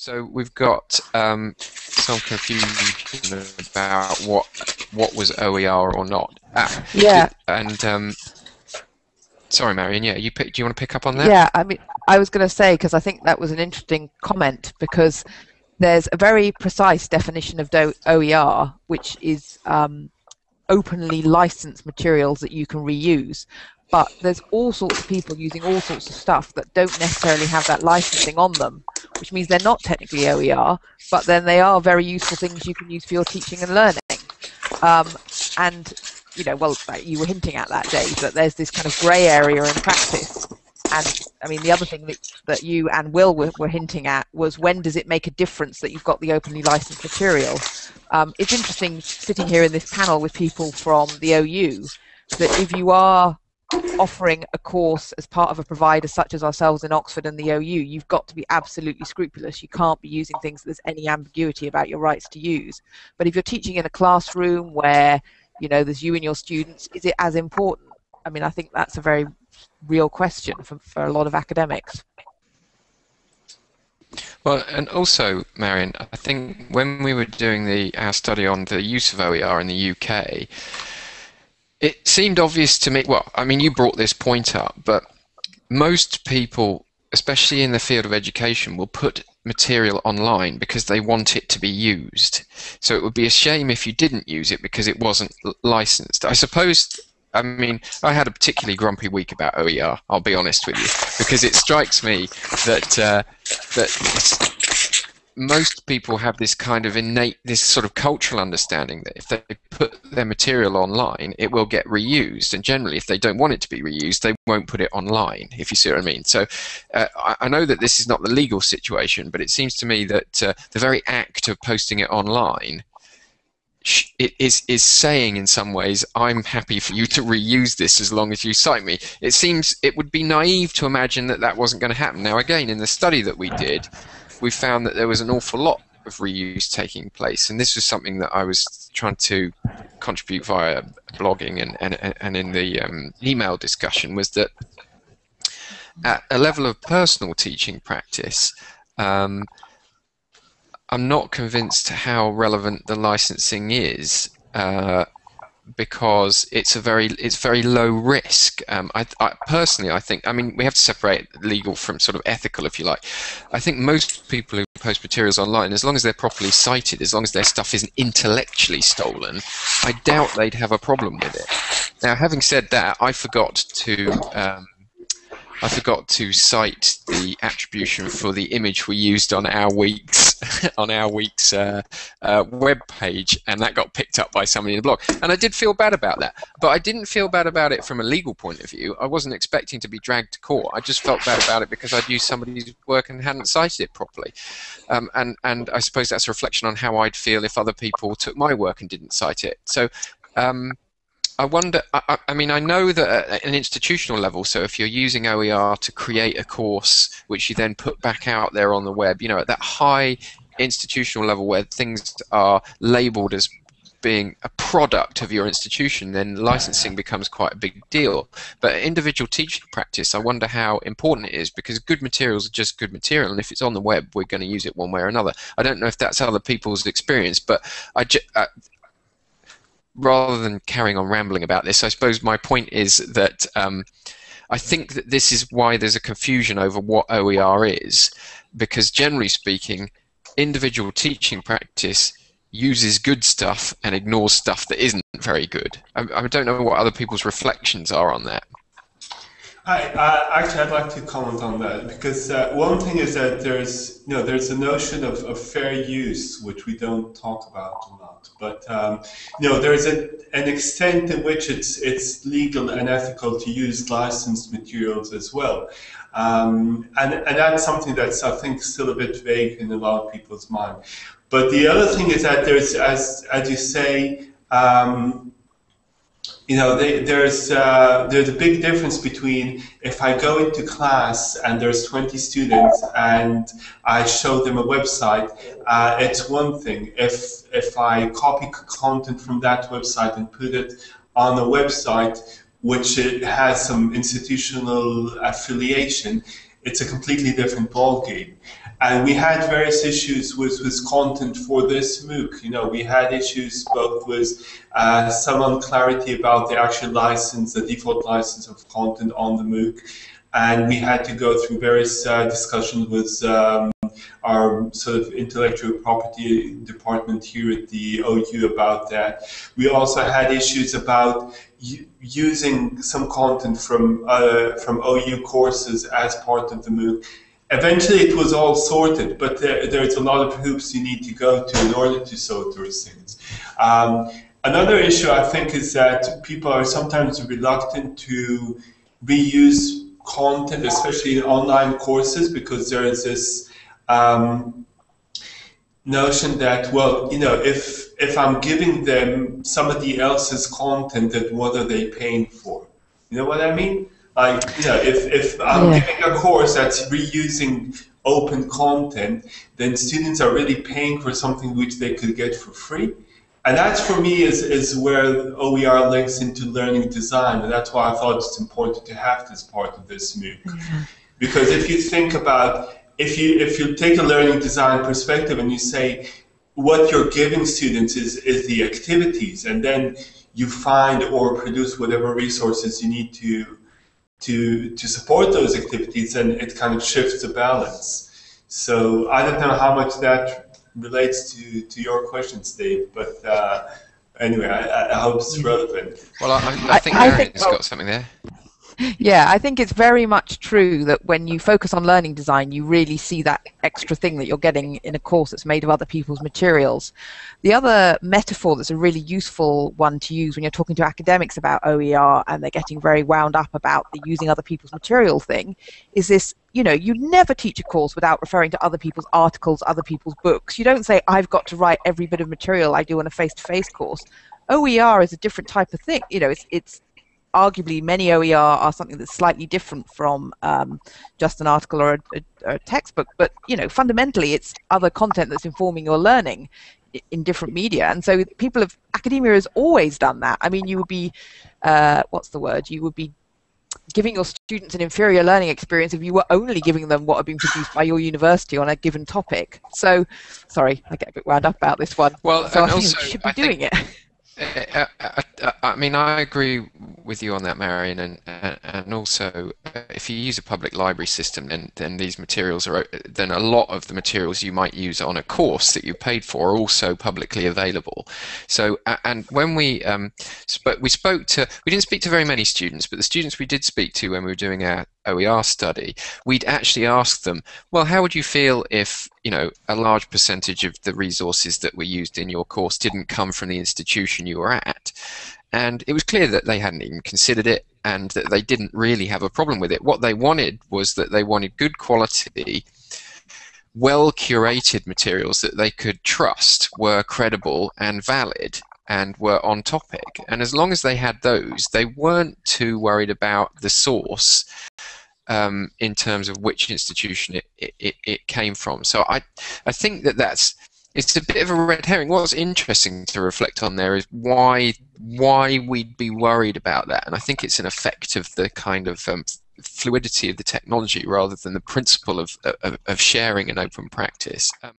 So we've got um, some confusion about what what was OER or not. Ah, yeah. And um, sorry, Marion. Yeah, you pick, do you want to pick up on that? Yeah, I mean, I was going to say because I think that was an interesting comment because there's a very precise definition of OER, which is um, openly licensed materials that you can reuse but there's all sorts of people using all sorts of stuff that don't necessarily have that licensing on them, which means they're not technically OER, but then they are very useful things you can use for your teaching and learning. Um, and, you know, well, you were hinting at that, Dave, that there's this kind of grey area in practice. And, I mean, the other thing that, that you and Will were, were hinting at was when does it make a difference that you've got the openly licensed material? Um, it's interesting sitting here in this panel with people from the OU that if you are offering a course as part of a provider such as ourselves in Oxford and the OU, you've got to be absolutely scrupulous. You can't be using things that there's any ambiguity about your rights to use. But if you're teaching in a classroom where you know there's you and your students, is it as important? I mean, I think that's a very real question for, for a lot of academics. Well, and also, Marion, I think when we were doing the our study on the use of OER in the UK, it seemed obvious to me. Well, I mean, you brought this point up, but most people, especially in the field of education, will put material online because they want it to be used. So it would be a shame if you didn't use it because it wasn't licensed. I suppose. I mean, I had a particularly grumpy week about OER. I'll be honest with you, because it strikes me that uh, that most people have this kind of innate, this sort of cultural understanding that if they put their material online, it will get reused. And generally, if they don't want it to be reused, they won't put it online, if you see what I mean. So uh, I, know that this is not the legal situation, but it seems to me that uh, the very act of posting it online it is is saying in some ways I'm happy for you to reuse this as long as you cite me. It seems it would be naive to imagine that that wasn't going to happen. Now again, in the study that we did, we found that there was an awful lot of reuse taking place, and this was something that I was trying to contribute via blogging and and, and in the um, email discussion was that at a level of personal teaching practice. Um, I'm not convinced how relevant the licensing is uh, because it's a very it's very low risk. Um, I, I, personally, I think I mean we have to separate legal from sort of ethical, if you like. I think most people who post materials online, as long as they're properly cited, as long as their stuff isn't intellectually stolen, I doubt they'd have a problem with it. Now, having said that, I forgot to um, I forgot to cite the attribution for the image we used on our week's on our week's uh, uh, web page, and that got picked up by somebody in the blog. And I did feel bad about that, but I didn't feel bad about it from a legal point of view. I wasn't expecting to be dragged to court. I just felt bad about it because I'd used somebody's work and hadn't cited it properly. Um, and and I suppose that's a reflection on how I'd feel if other people took my work and didn't cite it. So. Um, I wonder. I, I, mean, I know that at an institutional level. So if you're using OER to create a course, which you then put back out there on the web, you know, at that high institutional level where things are labelled as being a product of your institution, then licensing becomes quite a big deal. But individual teaching practice, I wonder how important it is because good materials are just good material, and if it's on the web, we're going to use it one way or another. I don't know if that's other people's experience, but I, uh, rather than carrying on rambling about this, I suppose my point is that um, I think that this is why there's a confusion over what OER is, because generally speaking, individual teaching practice uses good stuff and ignores stuff that isn't very good. I, I don't know what other people's reflections are on that. Hi, uh, actually, I'd like to comment on that because uh, one thing is that there's, you know, there's a notion of, of fair use which we don't talk about a lot. But um, you know, there's a, an extent in which it's it's legal and ethical to use licensed materials as well, um, and and that's something that's I think still a bit vague in a lot of people's mind. But the other thing is that there's, as as you say. Um, you know, they, there's uh, there's a big difference between if I go into class and there's 20 students and I show them a website, uh, it's one thing. If if I copy content from that website and put it on a website which it has some institutional affiliation, it's a completely different ballgame. and we had various issues with, with content for this MOOC. You know, we had issues both with uh, some unclarity about the actual license, the default license of content on the MOOC, and we had to go through various uh, discussions with um, our sort of intellectual property department here at the OU about that. We also had issues about using some content from uh, from OU courses as part of the MOOC. Eventually, it was all sorted, but there, there's a lot of hoops you need to go to in order to sort those things. Um, another issue I think is that people are sometimes reluctant to reuse content, especially in online courses, because there is this um, notion that, well, you know, if if I'm giving them somebody else's content, then what are they paying for? You know what I mean? Like, you know, if, if I'm yeah. giving a course that's reusing open content, then students are really paying for something which they could get for free. And that's for me is, is where OER links into learning design. And that's why I thought it's important to have this part of this MOOC. Yeah. Because if you think about, if you, if you take a learning design perspective and you say, what you're giving students is, is the activities, and then you find or produce whatever resources you need to to to support those activities, and it kind of shifts the balance. So I don't know how much that relates to to your questions, Dave, but uh, anyway, I, I, hope it's mm-hmm. relevant. Well, I, I think Marion's got something there yeah, I think it's very much true that when you focus on learning design, you really see that extra thing that you're getting in a course that's made of other people's materials. The other metaphor that's a really useful one to use when you're talking to academics about OER and they're getting very wound up about the using other people's material thing is this you know, you never teach a course without referring to other people's articles, other people's books. You don't say, I've got to write every bit of material I do on a face-to-face course. OER is a different type of thing. You know, it's, it's arguably many OER are something that's slightly different from um, just an article or a, a, a, textbook, but you know fundamentally it's other content that's informing your learning in different media, and so people of academia has always done that. I mean, you would be uh, what's the word? You would be giving your students an inferior learning experience if you were only giving them what had been produced by your university on a given topic. So, sorry, I get a bit wound up about this one. Well, so I also, should be I doing think, it. I, I, I, mean, I agree with you on that, Marion, and and also if you use a public library system, then then these materials are then a lot of the materials you might use on a course that you paid for are also publicly available. So and when we um, we spoke to we didn't speak to very many students, but the students we did speak to when we were doing our OER study, we'd actually ask them, well, how would you feel if you know a large percentage of the resources that were used in your course didn't come from the institution you were at? And it was clear that they hadn't even considered it and that they didn't really have a problem with it. What they wanted was that they wanted good quality, well curated materials that they could trust were credible and valid and were on topic. And as long as they had those, they weren't too worried about the source um, in terms of which institution it, it, it came from. So I, I think that that's it's a bit of a red herring. What's interesting to reflect on there is why why we'd be worried about that, and I think it's an effect of the kind of um, fluidity of the technology rather than the principle of, of, of sharing an open practice. Um,